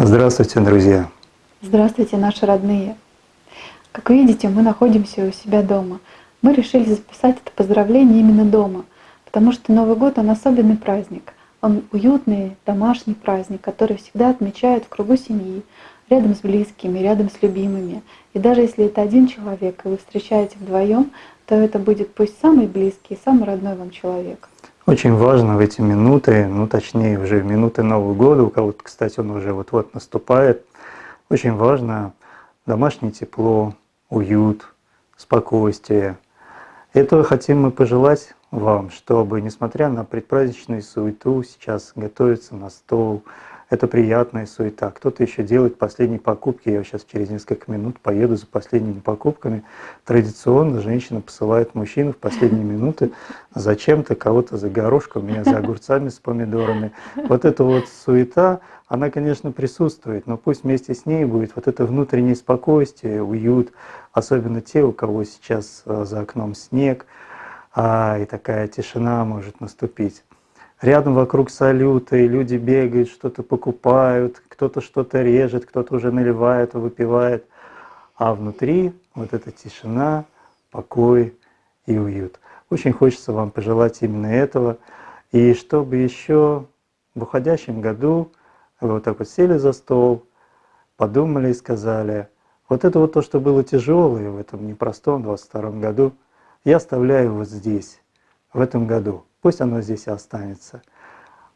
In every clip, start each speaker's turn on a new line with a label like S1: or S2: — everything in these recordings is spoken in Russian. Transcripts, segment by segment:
S1: Здравствуйте, друзья!
S2: Здравствуйте, наши родные! Как видите, мы находимся у себя дома. Мы решили записать это поздравление именно дома, потому что Новый год — он особенный праздник. Он уютный, домашний праздник, который всегда отмечают в кругу семьи, рядом с близкими, рядом с любимыми. И даже если это один человек, и вы встречаете вдвоем, то это будет пусть самый близкий, самый родной вам человек.
S1: Очень важно в эти минуты, ну точнее уже в минуты Нового года, у кого-то, кстати, он уже вот-вот наступает, очень важно домашнее тепло, уют, спокойствие. Этого хотим мы пожелать вам, чтобы, несмотря на предпраздничную суету, сейчас готовиться на стол, это приятная суета. Кто-то еще делает последние покупки. Я сейчас через несколько минут поеду за последними покупками. Традиционно женщина посылает мужчину в последние минуты зачем-то кого-то за горошком, меня за огурцами с помидорами. Вот эта вот суета, она, конечно, присутствует, но пусть вместе с ней будет вот это внутреннее спокойствие, уют, особенно те, у кого сейчас э, за окном снег, а, и такая тишина может наступить. Рядом вокруг салюты, люди бегают, что-то покупают, кто-то что-то режет, кто-то уже наливает, выпивает. А внутри вот эта тишина, покой и уют. Очень хочется вам пожелать именно этого. И чтобы еще в уходящем году вы вот так вот сели за стол, подумали и сказали, вот это вот то, что было тяжелое в этом непростом 22 году, я оставляю вот здесь, в этом году. Пусть оно здесь и останется.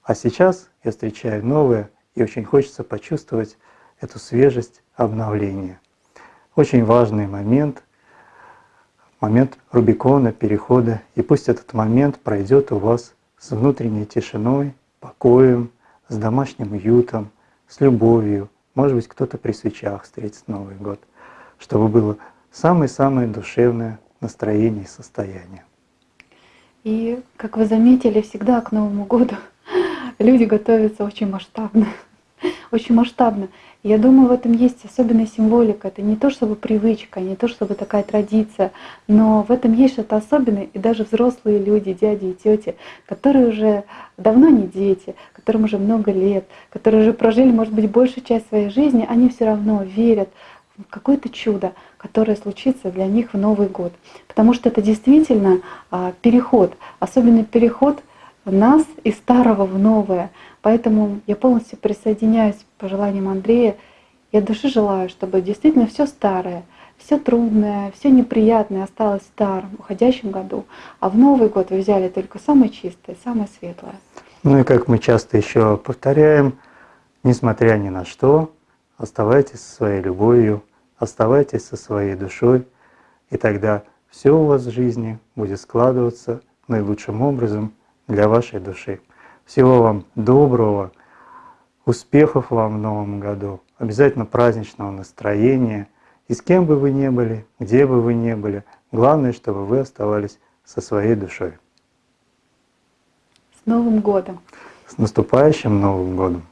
S1: А сейчас я встречаю новое, и очень хочется почувствовать эту свежесть обновления. Очень важный момент, момент Рубикона, перехода. И пусть этот момент пройдет у вас с внутренней тишиной, покоем, с домашним уютом, с любовью. Может быть, кто-то при свечах встретит Новый год, чтобы было самое-самое душевное настроение и состояние.
S2: И, как вы заметили, всегда к Новому году люди готовятся очень масштабно. Очень масштабно. Я думаю, в этом есть особенная символика. Это не то чтобы привычка, не то чтобы такая традиция, но в этом есть что-то особенное. И даже взрослые люди, дяди и тети, которые уже давно не дети, которым уже много лет, которые уже прожили, может быть, большую часть своей жизни, они все равно верят какое-то чудо, которое случится для них в Новый год. Потому что это действительно а, переход, особенный переход нас из старого в новое. Поэтому я полностью присоединяюсь к пожеланиям Андрея. Я души желаю, чтобы действительно все старое, все трудное, все неприятное осталось в старом, уходящем году, а в Новый год вы взяли только самое чистое, самое светлое.
S1: Ну и как мы часто еще повторяем, несмотря ни на что, оставайтесь со своей любовью, оставайтесь со своей душой, и тогда все у вас в жизни будет складываться наилучшим образом для вашей души. Всего вам доброго, успехов вам в новом году, обязательно праздничного настроения. И с кем бы вы ни были, где бы вы ни были, главное, чтобы вы оставались со своей душой.
S2: С Новым годом!
S1: С наступающим Новым годом!